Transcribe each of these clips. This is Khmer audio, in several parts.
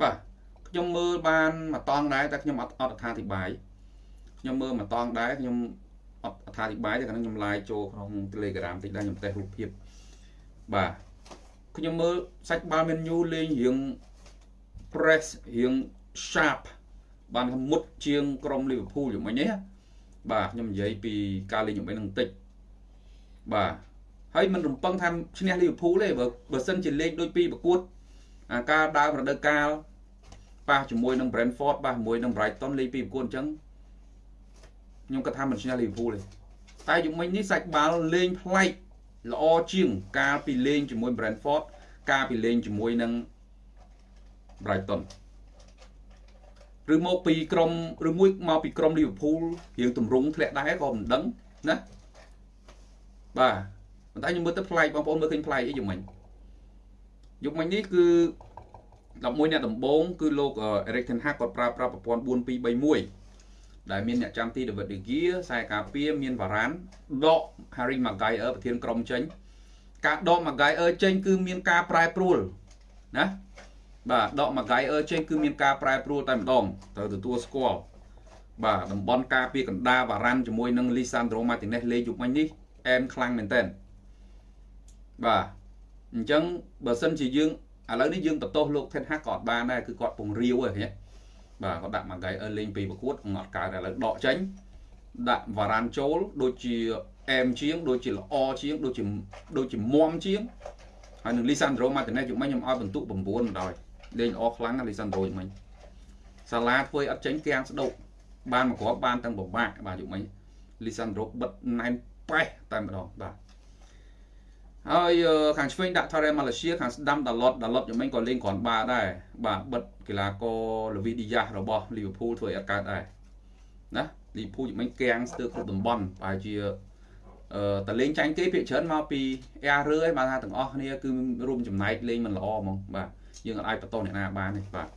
បាទខ្ញុំមើលបានមួយតង់ដែរតែខ្ញុំអត់អត់អត្ថាធិប្បាយខ្ញុំមើលមួយតង់ដែរខ្ញុំអត់អត្ថាធិប្បាយទេខាងខ្ញុំឡាយចូលក្នុង Telegram តិចដែរខ្ញុំតេសរូបភាពបាទខ្ញុំមើលសាច់បាល់ menu លេងរៀង press រៀង sharp បានមុតជាងក្រុម Liverpool យ៉ាងម៉េចនេះបាទខ្ញុំនិយាយពីការលេងយ៉ាងម៉េចនឹងតិចបាទហើយមិនរំពឹងថាឈ្នះ Liverpool ទេបើបើសិនជាលេងដូចពីប្រកួត អាការដើមរដូវកាលប៉ះជាមួយនឹង Brentford ប៉ះជាមួយនឹង Brighton លេងពីប្រកួតអញ្ចឹងខ្ញុំគិតថាមិនឈ្នះ Liverpool ទេតែយំមិញនេះសាច់បាល់លេងប្លែកល្អជាង កាលពីលេងជាមួយ Brentford កាលពីលេងជាមួយនឹង Brighton ឬមកពីក្រុមឬមួយមកពីក្រុម Liverpool រៀងទម្រង់ធ្លាក់ដែរក៏មិនដឹងណាបាទប៉ុន្តែខ្ញុំមើលទៅប្លែកបងប្អូនមើលឃើញប្លែកអីយ៉ាងម៉េច យុគមិញនេះគឺ11អ្នកដំបូងគឺលោក Eric Ten Hag គាត់ប្រើប្រាស់ប្រព័ន្ធ4231ដែលមានអ្នកចាំទី David De Gea ខ្សែការពារមាន Varane ដក Harry Maguire ប្រធានក្រុមចេញការដក Maguire ចេញគឺមានការប្រែប្រួលណាបាទដក Maguire ចេញគឺមានការប្រែប្រួលតែម្ដងត្រូវទទួលស្គាល់បាទតំបន់ការពារកណ្ដាលបារ៉ាន់ជាមួយនឹង Lisandro Martinez លេងយុគមិញនេះអែមខ្លាំងមែនតើបាទ អញ្ចឹងបើសិនជាយើងឥឡូវនេះយើងបន្ទោសលោក Ten Hag ក៏អត់បានដែរគឺគាត់ពងរាវហ្នឹងបាទគាត់ដាក់ Maguire លេងពីប្រកួតអត់កើតឥឡូវដកចេញដាក់វ៉ារ៉ាន់ចូលដូចជាអែមជាងដូចជាល្អជាងដូចជាដូចជាមមជាងហើយនឹង Lisandro Martinez យុគមិញខ្ញុំឲ្យបន្ទុក9បណ្ដោយលេងល្អខ្លាំងណាស់ Lisandro យុគមិញសាឡាធ្វើឲ្យអត់ចេញគាំងស្ដោកបានមកគ្រាប់បានទាំងពិបាកបាទយុគមិញ Lisandro បិទណែនប៉េះតែម្ដងបាទ ហើយខាងឆ្វេងដាក់ Tare Malaysia ខាងស្ដាំ Dalot Dalot យ៉ាងម៉េចក៏លេងគ្រាន់បាដែរបាទបិទកីឡាករ Levi Diaz របស់ Liverpool ធ្វើឲ្យអត់កើតដែរណា Liverpool យ៉ាងម៉េចកាំងស្ទើរគ្រប់តំបន់ប្រហែលជាអឺតលេងចាញ់គេភាគច្រើនមកពី Air រើឯងបាទថាទាំងអស់គ្នាគឺរួមចំណែកលេងមិនល្អហ្មងបាទយើងអាចបន្តអ្នកណាបានទេបាទ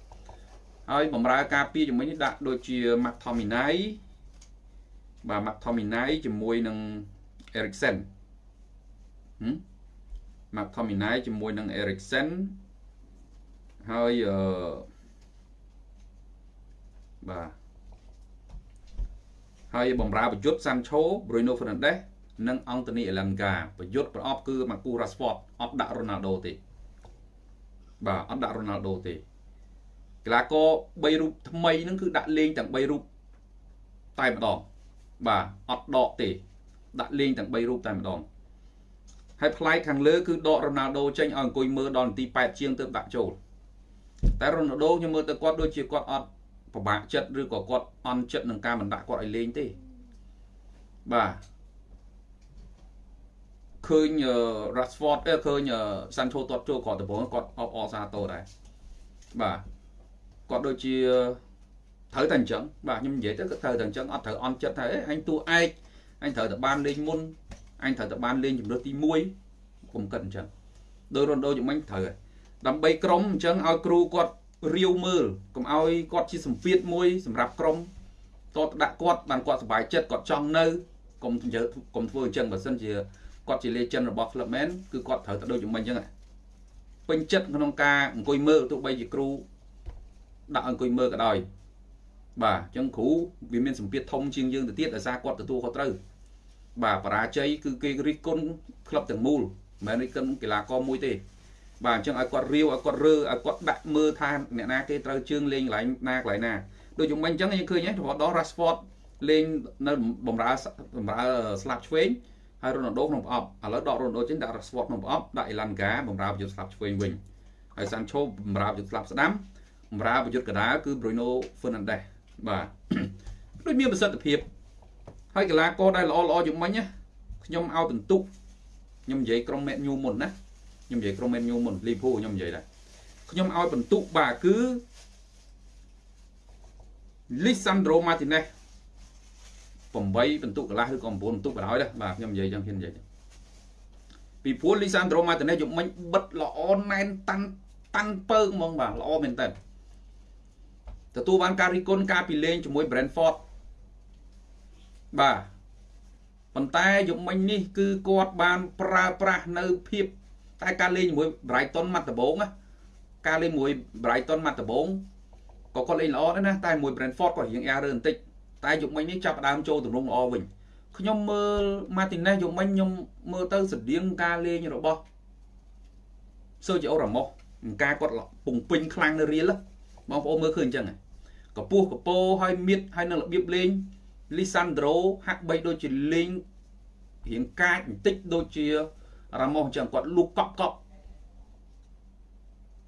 ហើយបំរើការពារជាមួយនេះដាក់ដូចជា McTominay បាទ McTominay ជាមួយនឹង Eriksen ហឹម McTominay ជាមួយនឹង Eriksen ហើយអឺបាទហើយបំរើប្រយុទ្ធ Sancho Bruno Fernandes និង Anthony Elanga ប្រយុទ្ធប្រអប់គឺ Marcus Rashford អត់ដាក់ Ronaldo ទេបាទអត់ដាក់ Ronaldo ទេកីឡាករ3រូបថ្មីហ្នឹងគឺដាក់លេងទាំង3រូបតែម្ដងបាទអត់ដកទេដាក់លេងទាំង3រូបតែម្ដង ហើយផ្លាយខាងលើគឺដករ៉ូណាល់ដូចេញឲ្យអង្គុយមើលដល់នាទី8ជាងទើបដាក់ចូលតែរ៉ូណាល់ដូខ្ញុំមើលទៅគាត់ដូចជាគាត់អត់ពិបាកចិត្តឬក៏គាត់អន់ចិត្តនឹងការមិនដាក់គាត់ឲ្យលេងទេបាទឃើញ Rashford ឃើញ Sancho ទាត់ចូលគាត់ដំបូងគាត់អបអសាតោដែរបាទគាត់ដូចជាត្រូវតែអញ្ចឹងបាទខ្ញុំនិយាយទៅក៏ត្រូវតែអញ្ចឹងអត់ត្រូវអន់ចិត្តថាអញតួឯកអញត្រូវតែបានលេងមុន អញត្រូវតែបានលេងជំរឿទី1កុំគិតអញ្ចឹងដោយរ៉ូដូយ៉ាងម៉េចត្រូវហើយដើម្បីក្រុមអញ្ចឹងឲ្យគ្រូគាត់រាវមើលកុំឲ្យគាត់ជាសម្ពាធមួយសម្រាប់ក្រុមតតដាក់គាត់បានគាត់សុបាយចិត្តគាត់ចង់នៅកុំនិយាយកុំធ្វើអញ្ចឹងបើសិនជាគាត់ជា legend របស់ club man គឺគាត់ត្រូវតែដូចយ៉ាងម៉េចអញ្ចឹងពេញចិត្តក្នុងការអង្គុយមើលទោះបីជាគ្រូដាក់អង្គុយមើលក៏ដោយបាទអញ្ចឹងគ្រូវាមានសម្ពាធធំជាងយើងទៅទៀតដោយសារគាត់ទទួលខុសត្រូវ បាទបរាជ័យគឺគេរិះគន់ក្លឹបទាំងមូលមិនមែនរិះគន់កីឡាករមួយទេ បាទអញ្ចឹងឲ្យគាត់រាវឲ្យគាត់រើឲ្យគាត់ដាក់មើលថាអ្នកណាគេត្រូវជើងលេងកន្លែងណាកន្លែងណាដូចយ៉ាងមិញអញ្ចឹងយើងឃើញហ្នឹងដល់ Rashford លេងនៅបំរើបំរើស្លាប់ឆ្វេងហើយ Ronaldo ក្នុងប្រអប់ឥឡូវដក Ronaldo ចេញដាក់ Rashford ក្នុងប្រអប់ដាក់ Elanga បំរើប្រយុទ្ធស្លាប់ឆ្វេងវិញហើយ Sancho បំរើប្រយុទ្ធស្លាប់ស្ដាំបំរើប្រយុទ្ធកដាលគឺ Bruno Fernandes បាទដូចមានប្រសិទ្ធភាព ហើយកីឡាករដែលល្អល្អជាងមិញណាខ្ញុំឲ្យបន្ទុកខ្ញុំនិយាយក្រុមមេញូមុនណាខ្ញុំនិយាយក្រុមមេញូមុនលីភូខ្ញុំនិយាយដែរខ្ញុំឲ្យបន្ទុកបាទគឺ Lisandro Martinez 8បន្ទុកកន្លះឬក៏9បន្ទុកបណ្ដោយដែរបាទខ្ញុំនិយាយចឹងខ្ញុំនិយាយពីព្រោះ Lisandro Martinez យកមិញបិទល្អណែនតាន់តាន់ពើហ្មងបាទល្អមែនតើទទួលបានការរីគុណការពីលេងជាមួយ Brentford បាទប៉ុន្តែយប់មិញនេះគឺគាត់បានប្រើប្រាស់នៅភាពតែការលេងជាមួយ Brighton មកដំបូងណាការលេងមួយ Brighton មកដំបូងក៏គាត់លេងល្អដែរណាតែមួយ Brentford គាត់រៀង error បន្តិចតែយុគមិញនេះចាប់ដើមចូលទម្រង់ល្អវិញខ្ញុំមើល Martinez យុគមិញខ្ញុំមើលទៅស្តៀងការលេងរបស់ Sergio Ramos ការគាត់ពងពេញខ្លាំងនៅរៀលបងប្អូនមើលឃើញអញ្ចឹងកពស់កពោហើយមៀតហើយនៅរបៀបលេង លីសាន់ដ្រូហាក់បីដូចជាលេងរៀងកាចបន្តិចដូចជារ៉ាម៉ូសអញ្ចឹងគាត់លូកកប់កប់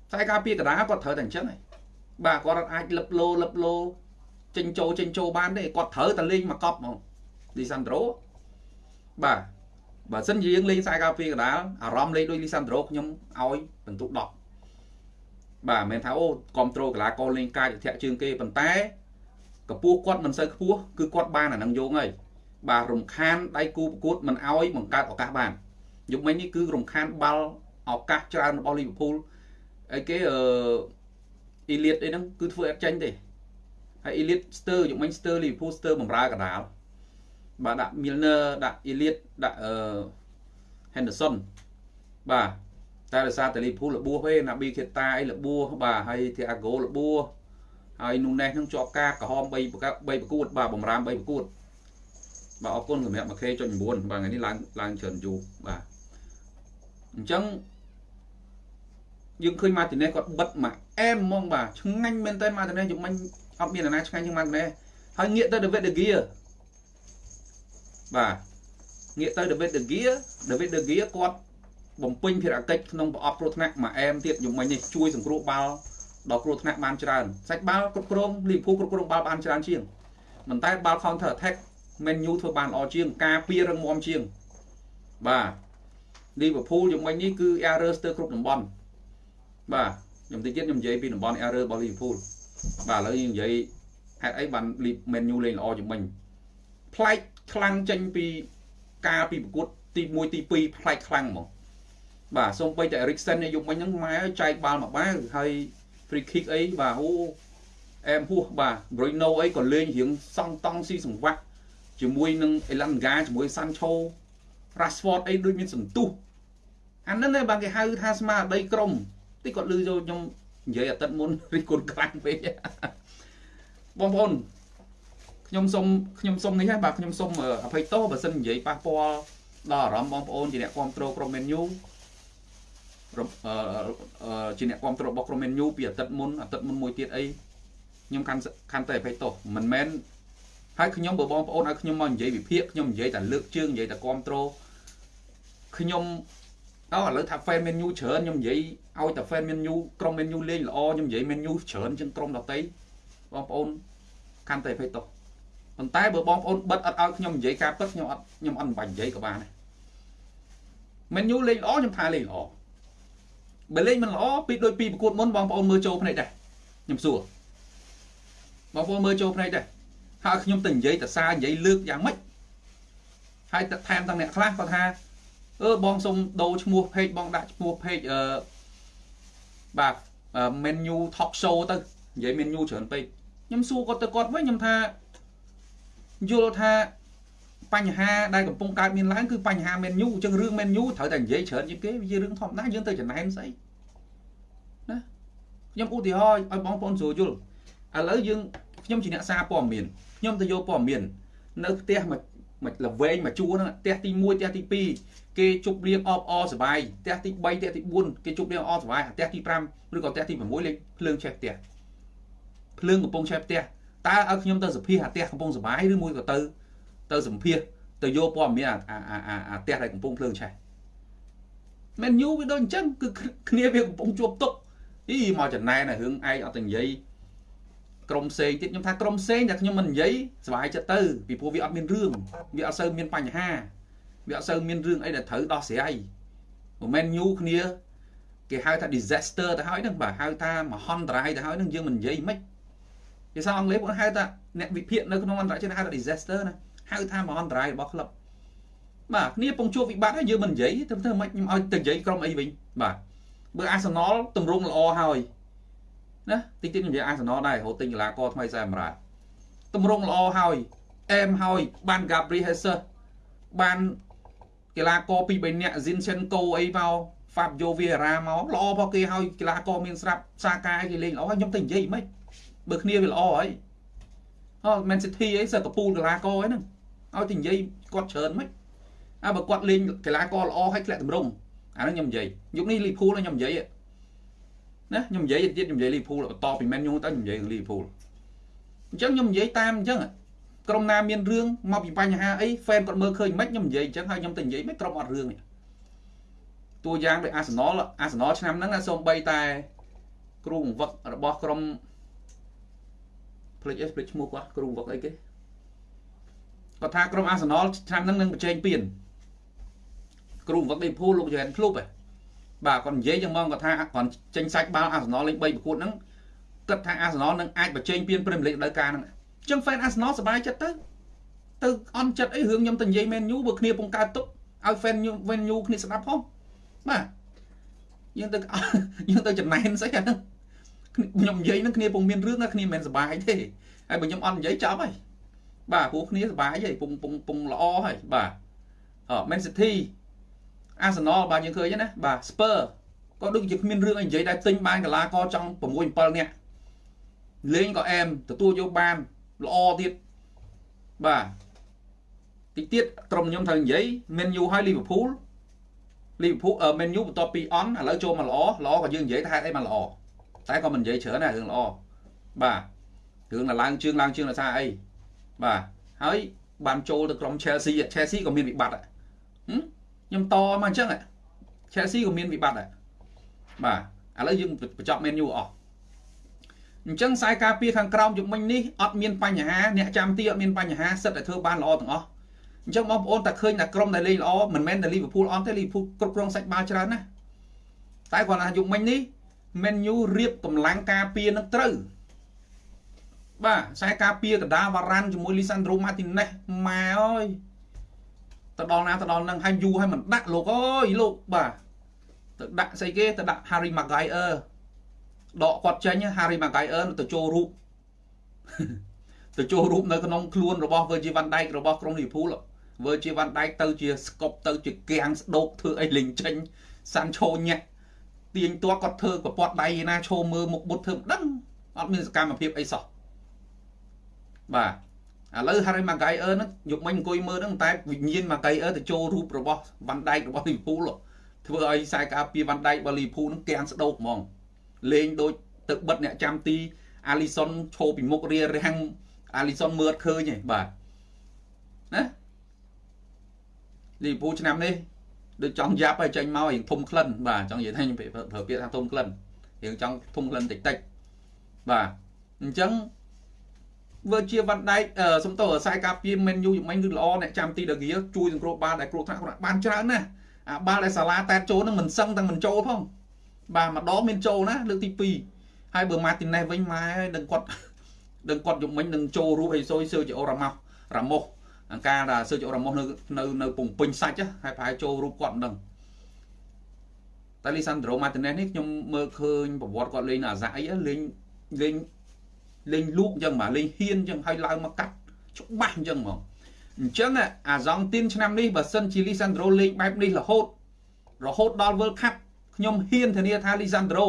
ខ្សែការពារកដាគាត់ត្រូវតែអញ្ចឹងហើយបាទគាត់អាចលឹបលោលឹបលោចេញចូលចេញចូលបានទេគាត់ត្រូវតែលេងមកកប់ហ្មងលីសាន់ដ្រូបាទបើសិនជាយើងលេងខ្សែការពារកដាលអារម្មណ៍លេងដូចលីសាន់ដ្រូខ្ញុំឲ្យបន្ទុក10បាទមិនមែនថាអូគ្រប់ត្រូលកីឡាករលេងកាយធាក់ជើងគេប៉ុន្តែ កម្ពស់គាត់មិនសូវខ្ពស់គឺគាត់បានអានឹងយោងហើយបាទរំខានដៃគូប្រកួតមិនអោយបង្កើតឱកាសបានយប់មិញនេះគឺរំខានបាល់ឱកាសច្រើនរបស់លីវើពូលអីគេអឺអ៊ីលៀតអីហ្នឹងគឺធ្វើអត់ចាញ់ទេហើយអ៊ីលៀតស្ទើយប់មិញស្ទើលីវើពូលស្ទើបំរើកដាលបាទដាក់ Milner ដាក់ Elliot ដាក់អឺ Henderson បាទតែដោយសារតែលីភូលរបួសទេណាប៊ីខេតាអីរបួសបាទហើយធីអាហ្គោរបួស ហើយនូណេសនឹងជាប់ការក្រហម3 3ប្រកួតបាទបំរាម3ប្រកួតបាទអរគុណសម្រាប់ 1k.9 បាទថ្ងៃនេះឡើងឡើងច្រើនយូរបាទអញ្ចឹងយើងឃើញម៉ាទីណេសគាត់បិទមកអែមហ្មងបាទឆ្ងាញ់មែនតើម៉ាទីណេសយើងមិញអត់មានអ្នកណាឆ្ងាញ់ជាងម៉ាទីណេសហើយងាកទៅ David De Gea បាទងាកទៅ David De Gea David De Gea គាត់បំពេញភារកិច្ចក្នុងប្រអប់គ្រោះថ្នាក់មួយអែមទៀតយំមិញនេះជួយសង្គ្រោះបាល់ ដល់គ្រោះថ្នាក់បានច្រើនសាច់បាល់គ្រប់គ្រងលីភូគ្រប់គ្រងបាល់បានច្រើនជាងប៉ុន្តែបាល់ counter attack Man U ធ្វើបានល្អជាង ការពាររឹងមាំជាងបាទលីវើពូលយំមិញនេះគឺ error ស្ទើរគ្រប់តំបន់បាទខ្ញុំតិចទៀតខ្ញុំនិយាយពីតំបន់ error របស់លីវើពូលបាទឥឡូវយើងនិយាយហេតុអីបាន Man U លេងល្អជាងមិញប្លែកខ្លាំងចេញពីការពីប្រកួតទី1ទី2ប្លែកខ្លាំងហ្មងបាទសូម្បីតែ Eriksen នេះយកមិញហ្នឹងម៉ែចែកបាល់មកបាវហើយ free kick អីបាទអូអែមហួសបាទ Bruno អីក៏លេងរៀងសង់តង់ស៊ីសង្វាក់ជាមួយនឹង Elanga ជាមួយ Sancho Rashford អីដូចមានសន្ទុះអាហ្នឹងឯងបាទគេហៅថាស្មារតីក្រុមតិចគាត់លឺចូលខ្ញុំនិយាយអាទិត្យមុនរិះគន់ខ្លាំងពេកបងប្អូនខ្ញុំសុំខ្ញុំសុំនេះហើយបាទខ្ញុំសុំអភ័យទោសបើសិននិយាយប៉ះពាល់ដល់អារម្មណ៍បងប្អូនជាអ្នកគ្រប់គ្រងក្រុម menu ជាអ្នកគ្រប់គ្រងរបស់ក្រុម menu ពីអាទិត្យមុនអាទិត្យមុនមួយទៀតអីខ្ញុំកាន់កាន់តែអភ័យទោសមិនមែនហើយខ្ញុំបើបងប្អូនឲ្យខ្ញុំមកនិយាយវិភាគខ្ញុំនិយាយតែលើកជើងនិយាយតែគ្រប់គ្រងខ្ញុំអូឥឡូវថា fan menu ច្រើនខ្ញុំនិយាយឲ្យតែ fan menu ក្រុម menu លេងល្អខ្ញុំនិយាយ menu ច្រើនជាងក្រុមដទៃបងប្អូនកាន់តែអភ័យទោសប៉ុន្តែបើបងប្អូនបិទអត់ឲ្យខ្ញុំនិយាយការពិតខ្ញុំអត់ខ្ញុំអត់បាញ់និយាយក៏បានដែរមែនយូលេងល្អខ្ញុំថាលេងល្អ បើលេងមិនល្អពីដូចពីប្រកួតមុនបងប្អូនមើលចូលភ្នែកដែរខ្ញុំសួរបងប្អូនមើលចូលភ្នែកដែរហើយខ្ញុំទៅនិយាយតសារនិយាយលើកយ៉ាងម៉េចហើយថែមទាំងអ្នកខ្លះគាត់ថាអឺបងសុំដូរឈ្មោះ page បងដាក់ឈ្មោះ page អឺបាទ menu talk show ទៅនិយាយ menu ច្រើនពេកខ្ញុំសួរគាត់ទៅគាត់វិញខ្ញុំថាយល់ថាបញ្ហាដែលកំពុងកើតមានឡើងគឺបញ្ហាមេនយូអញ្ចឹងរឿងមេនយូត្រូវតែនិយាយច្រើនជាងគេវារឿងធម្មតាយើងទៅចំណែនស្អីណា ខ្ញុំឧទាហរណ៍ឲ្យបងប្អូនស្រួលយល់ឥឡូវយើងខ្ញុំជាអ្នកសារព័ត៌មានខ្ញុំទៅយកព័ត៌មាននៅផ្ទះមួយមួយលវែងមួយជួរហ្នឹងផ្ទះទី1ផ្ទះទី2គេជប់លៀងអបអសបាយផ្ទះទី3ផ្ទះទី4គេជប់លៀងអសបាយផ្ទះទី5ឬក៏ផ្ទះទី6លេងភ្លើងឆេះផ្ទះភ្លើងកំពុងឆេះផ្ទះតើឲ្យខ្ញុំទៅសភាអាផ្ទះកំពុងសុបាយឬមួយក៏ទៅទៅសម្ភាសទៅយកព័ត៌មានអាអាអាផ្ទះដែលកំពុងភ្លើងឆេះមែនយូវាដូចអញ្ចឹងគឺគ្នាវាកំពុងជួបទុក អីមកចំណែនរឿងឯងអត់ទៅនិយាយក្រុមផ្សេងទៀតខ្ញុំថាក្រុមផ្សេងតែខ្ញុំមិននិយាយសុបាយចិត្តទៅពីព្រោះវាអត់មានរឿងវាអត់សូវមានបញ្ហាវាអត់សូវមានរឿងអីដែលត្រូវដោះស្រាយមិនមែនញូគ្នាគេហៅថា disaster ទៅហើយហ្នឹងបាទហៅថាមហន្តរាយទៅហើយហ្នឹងយើងមិននិយាយមិនភាសាអង់គ្លេសពួកហៅថាអ្នកវិភាគនៅក្នុងអន្តរជាតិហៅថា disaster ណាហៅថាមហន្តរាយរបស់ក្លឹបបាទគ្នាពងជួបវិបត្តិហើយយើងមិននិយាយទៅធ្វើម៉េចខ្ញុំឲ្យទៅនិយាយក្រុមអីវិញបាទ បើអាសនលតម្រង់ល្អហើយណាតិចតិចនិយាយអាសនលដែររហូតទិញកីឡាករថ្មីសែមរ៉ាតម្រង់ល្អហើយអែមហើយបាន Gabriel Jesus បានកីឡាករពីរបីនាក់ Zinchenko អីមកហ្វាប់យោវីរ៉ាមកល្អផគេហើយកីឡាករមានស្រាប់សាកាយគេលេងល្អខ្ញុំទៅនិយាយមិនបើគ្នាវាល្អហើយអូ Man City អីសើកពូលកីឡាករហ្នឹងឲ្យទៅនិយាយគាត់ច្រើនមិនអើបើគាត់លេងកីឡាករល្អហើយធ្លាក់តម្រង់ អាហ្នឹងខ្ញុំនិយាយយុគនេះលីភូលខ្ញុំនិយាយណាខ្ញុំនិយាយទៀតខ្ញុំនិយាយលីភូលបន្តពី Man U ទៅខ្ញុំនិយាយលីភូលអញ្ចឹងខ្ញុំនិយាយតាមអញ្ចឹងក្រុមណាមានរឿងមកពីបញ្ហាអី fan គាត់មើលឃើញមិនខ្ញុំនិយាយអញ្ចឹងហើយខ្ញុំទៅនិយាយមិនក្រុមអត់រឿងនេះតួយ៉ាងដូចអាសនលអាសនលឆ្នាំហ្នឹងសូម្បីតែគ្រូបង្វឹករបស់ក្រុមផ្លេចអីផ្លេចឈ្មោះគាត់គ្រូបង្វឹកអីគេគាត់ថាក្រុមអាសនលឆ្នាំហ្នឹងនឹងបញ្ចេញពៀន គ្រូបង្វឹកដេភូលោកយែនភ្លុបហ៎បាទគាត់និយាយចឹងហ្មងគាត់ថាគាត់ចេញសាច់បាល់អាសនលលេង3ប្រកួតហ្នឹងគិតថាអាសនលនឹងអាចបញ្ចេញពៀនព្រឹមលេខដល់ការហ្នឹងអញ្ចឹង fan Arsenal សប្បាយចិត្តទៅទៅអន់ចិត្តអីរឿងខ្ញុំទៅនិយាយ Man U បើគ្នាពងកើតទុកឲ្យ fan Man U គ្នាស្ដាប់ផងបាទយើងទៅយើងទៅចំណែនស្អីអាហ្នឹងខ្ញុំនិយាយហ្នឹងគ្នាពងមានរឿងណាគ្នាមិនសប្បាយទេហើយបើខ្ញុំអត់និយាយចប់ហើយបាទព្រោះគ្នាសប្បាយហើយពងពងពងល្អហើយបាទអ Man City Arsenal បាទយើងឃើញណាបាទ Spur ក៏ដូចជាគ្មានរឿងអីនិយាយដែរទិញបានកីឡាករចង់6 7នាក់លេងក៏អែមទទួលយកបានល្អទៀតបាទតិចទៀតក្រុមខ្ញុំត្រូវនិយាយ Man U ហើយ Liverpool Liverpool អឺ Man U បន្ទាប់ពីអន់ឥឡូវចូលមកល្អល្អក៏យើងនិយាយថាហេតុអីមកល្អតែក៏មិននិយាយច្រើនដែររឿងល្អបាទរឿងឡើងជើងឡើងជើងដោយសារអីបាទហើយបានចូលទៅក្រុម Chelsea Chelsea ក៏មានវិបត្តិ ខ្ញុំតមកអញ្ចឹង Chelsea ក៏មានវិបត្តិដែរបាទឥឡូវយើងបញ្ចប់ Man U អស់អញ្ចឹងខ្សែការពារខាងក្រោមយុមិញនេះអត់មានបញ្ហាអ្នកចាំទីអត់មានបញ្ហាសិតតែធ្វើបានល្អទាំងអស់អញ្ចឹងបងប្អូនតែឃើញតែក្រុមដែលលេងល្អមិនមែនតែលីវើពូលអត់ទេលីវើពូលគ្រប់គ្រងសាច់បាល់ច្រើនណាស់តែគាត់ថាយុមិញនេះ Man U រៀបកម្លាំងការពារនឹងត្រូវបាទខ្សែការពារកដាវ៉ារ៉ាន់ជាមួយលីសាន់ដ្រូម៉ាទីណេសម៉ែអើយ ទៅដល់ណាទៅដល់នឹងហើយយូរហើយមិនដាក់លោកអើយលោកបាទទៅដាក់ស្អីគេទៅដាក់ Harry Maguire ដកគាត់ចេញ Harry Maguire ទៅចូលរូបទៅចូលរូបនៅក្នុងខ្លួនរបស់ Virgil van Dijk របស់ក្រុម Liverpool Virgil van Dijk ទៅជាស្កប់ទៅជាគាំងស្ដោកធ្វើអីលេងចេញ Sancho ញាក់ទាញទាត់គាត់ធ្វើប្រព័ន្ធដៃឯណាឈោមើលមុខបុតធ្វើមិនដឹងអត់មានសកម្មភាពអីសោះបាទ ឥឡូវ Harry Maguire ហ្នឹងយកមិញអង្គុយមើលហ្នឹងតែវិញ្ញាណ Maguire ទៅចូលរូបរបស់ Van Dijk របស់ Liverpool ធ្វើឲ្យខ្សែការពារ Van Dijk របស់ Liverpool ហ្នឹងគាំងស្ដោកហ្មងលេងដូចទឹកបិទអ្នកចាំទីអាលីសុនឈោពីមុខរៀរាំងអាលីសុនមើលឃើញទេបាទណាលីពូឆ្នាំនេះដូចចង់យ៉ាប់ហើយចេញមករៀងធំក្លិនបាទចង់និយាយថាខ្ញុំប្រើពាក្យថាធំក្លិនរៀងចង់ធំក្លិនតិចតិចបាទអញ្ចឹង វើជាវ៉ាន់ដៃសំទោខ្សែការពារមែនយូយមិញគឺល្អអ្នកចាំទីដហ្គៀជួយសង្គ្រោះបាល់ដែលគ្រោះថ្នាក់បានច្រើនណាស់អាបាល់ដែលសាឡាតែតចូលនឹងមិនសឹងទាំងមិនចូលផងបាទម្ដងមានចូលណាលើកទី2ហើយបើម៉ាទីណេសវិញម៉ែដឹងគាត់ដឹងគាត់យកមិញនឹងចូលរូបអីសុយសើជាអូរ៉ាម៉ោះរ៉ាម៉ូសអង្ការថាសើជាអូរ៉ាម៉ូសនៅនៅនៅពងពេញសាច់ហើយប្រហែលចូលរូបគាត់មិនដឹងតែលីសាន់ដ្រូម៉ាទីណេសនេះខ្ញុំមើលឃើញប្រវត្តិគាត់លេងអាសាអីលេងលេង លេងលូកអញ្ចឹងបាទលេងហ៊ានអញ្ចឹងហើយឡើងមកកាត់ច្បាស់អញ្ចឹងហ្មងអញ្ចឹងអាសង់ទីនឆ្នាំនេះបើសិនជាលីសាន់ដ្រូលេងបែបនេះរហូតរហូតដល់ World Cup ខ្ញុំហ៊ានធានាថាលីសាន់ដ្រូ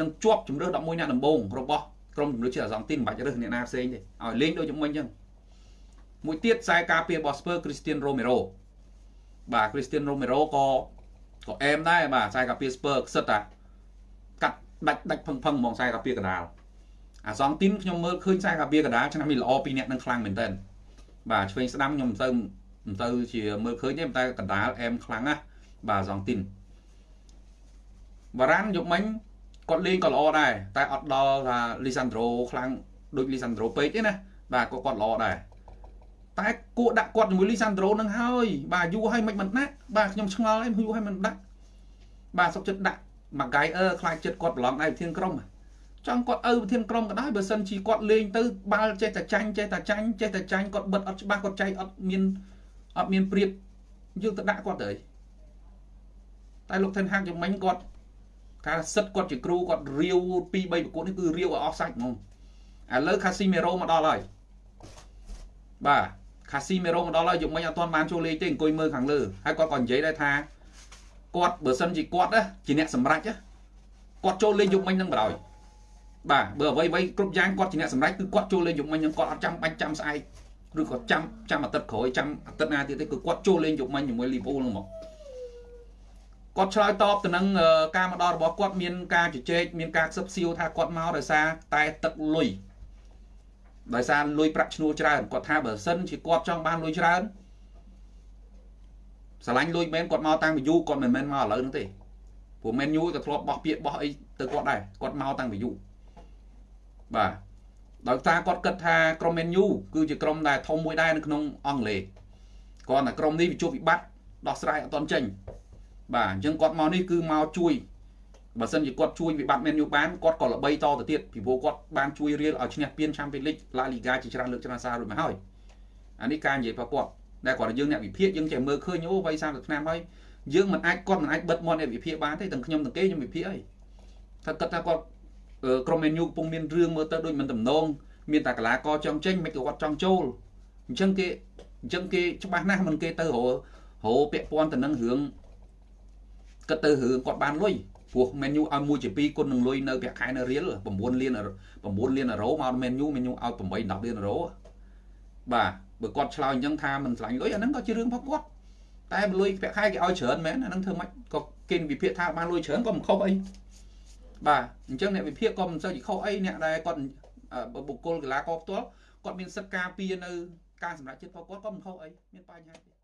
នឹងជាប់ជំរឿ11អ្នកដំបូងរបស់ក្រុមជំរឿជាតិអាសង់ទីនមិនបាច់រើសអ្នកណាផ្សេងទេឲ្យលេងដូចជំនាញអញ្ចឹងមួយទៀតខ្សែការពាររបស់ Spurs Cristiano Romero បាទ Cristiano Romero ក៏ក៏អែមដែរបាទខ្សែការពារ Spurs ខ្សិតតាកាត់ដាច់ដាច់ផឹងផឹងហ្មងខ្សែការពារកណ្ដាល អាសងទីនខ្ញុំមើលឃើញខ្សែការពារកណ្ដាលឆ្នាំនេះល្អពីរអ្នកនឹងខ្លាំងមែនតើបាទឆ្វេងស្ដាំខ្ញុំមិនទៅមិនទៅជាមើលឃើញទេតែកណ្ដាលអែមខ្លាំងណាស់បាទអាសងទីនបារ៉ាន់យកមិញគាត់លេងក៏ល្អដែរតែអត់ដល់ថាលីសាន់ដ្រូខ្លាំងដូចលីសាន់ដ្រូពេកទេណាបាទក៏គាត់ល្អដែរតែគួរដាក់គាត់ជាមួយលីសាន់ដ្រូនឹងហើយបាទយូរហើយមិនមិនដាក់បាទខ្ញុំឆ្ងល់ហើយយូរហើយមិនដាក់បាទសុកចិត្តដាក់មកកាយអឺខ្លាចចិត្តគាត់ប្រឡងឯវិធានក្រុម ចង់គាត់ឪវិធានក្រុមក៏ដោយបើសិនជាគាត់លេងទៅបាល់ចេះតែចាញ់ចេះតែចាញ់ចេះតែចាញ់គាត់បិទអត់ច្បាស់គាត់ចែកអត់មានអត់មានព្រៀបយើងទៅដាក់គាត់ទៅតែលោកថេនហាក់យ៉ាងមិញគាត់ថាសិតគាត់ជាគ្រូគាត់រាវ2 3ប្រកួតនេះគឺរាវឲ្យអស់សាច់ហ្មងឥឡូវខាស៊ីមេរ៉ូមកដល់ហើយបាទខាស៊ីមេរ៉ូមកដល់ហើយយកមិញអត់ទាន់បានចូលលេងទេអង្គុយមើលខាងលើហើយគាត់ក៏និយាយដែរថាគាត់បើសិនជាគាត់ណាជាអ្នកសម្រេចណាគាត់ចូលលេងយុគមិញនឹងបណ្ដោយ បាទបើអ្វីអ្វីគ្រប់យ៉ាងគាត់ជាអ្នកសម្រេចគឺគាត់ចូលលេងយុគមិញនឹងគាត់អត់ចាំបាច់ចាំស្អែកឬក៏ចាំចាំអាទិត្យក្រោយចាំអាទិត្យណាទៀតទេគឺគាត់ចូលលេងយុគមិញជាមួយលីវពូលនឹងមកគាត់ឆ្លើយតបទៅនឹងការមកដល់របស់គាត់មានការជជែកមានការខ្សឹបសៀវថាគាត់មកដោយសារតែទឹកលុយដោយសារលុយប្រាក់ឈ្នួលច្រើនគាត់ថាបើសិនជាគាត់ចង់បានលុយច្រើនស្រឡាញ់លុយមែនគាត់មកតាំងពីយូរគាត់មិនមែនមកឥឡូវហ្នឹងទេព្រោះមែនយូរក៏ធ្លាប់បោះពាក្យបោះអីទៅគាត់ដែរគាត់មកតាំងពីយូរ បាទដោយសារគាត់គិតថាក្រុមមែនយូគឺជាក្រុមដែលធំមួយដែរនៅក្នុងអង់គ្លេសគាត់តែក្រុមនេះវាជួបវិបត្តិដោះស្រាយអត់ទាន់ចេញបាទអញ្ចឹងគាត់មកនេះគឺមកជួយបើសិនជាគាត់ជួយវិបត្តិមែនយូបានគាត់ក៏ល្បីតទៅទៀតពីព្រោះគាត់បានជួយរៀលឲ្យឈ្នះពាន Champions League La Liga ជាច្រើនលើកច្រើនសាររួចមកហើយអានេះការនិយាយរបស់គាត់ដែលគាត់យើងអ្នកវិភាគយើងចេះមើលឃើញអូវ័យ30ឆ្នាំហើយយើងមិនអាចគាត់មិនអាចបិទមាត់អ្នកវិភាគបានទេទាំងខ្ញុំទាំងគេខ្ញុំវិភាគអីថាគាត់ថាគាត់ ក្រុមមេនយូកំពុងមានរឿងមើលទៅដូចមិនតំណងមានតែកលាករចង់ចេញមិនក៏គាត់ចង់ចូលអញ្ចឹងគេអញ្ចឹងគេច្បាស់ណាស់មិនគេទៅរហោពាក់ព័ន្ធទៅនឹងរឿងគិតទៅរឿងគាត់បានលុយព្រោះ menu ឲ្យមួយជា2គុណនឹងលុយនៅប្រាក់ខែនៅរៀល9លាន9លានអឺរ៉ូមក menu menu ឲ្យ8 10លានអឺរ៉ូបាទបើគាត់ឆ្លើយអញ្ចឹងថាមិនឆ្លាញ់លុយអាហ្នឹងក៏ជារឿងរបស់គាត់តែលុយប្រាក់ខែគេឲ្យច្រើនមែនអាហ្នឹងធ្វើម៉េចក៏គេវិភាគថាបានលុយច្រើនក៏មិនខុសអី បាទអញ្ចឹងអ្នកវិភាគក៏មិនសូវជាខុសអីអ្នកដែលគាត់បុគ្គលកីឡាករផ្ទាល់គាត់មានសិទ្ធិការពារនៅការសម្រេចចិត្តរបស់គាត់ក៏មិនខុសអីមានបញ្ហាទេ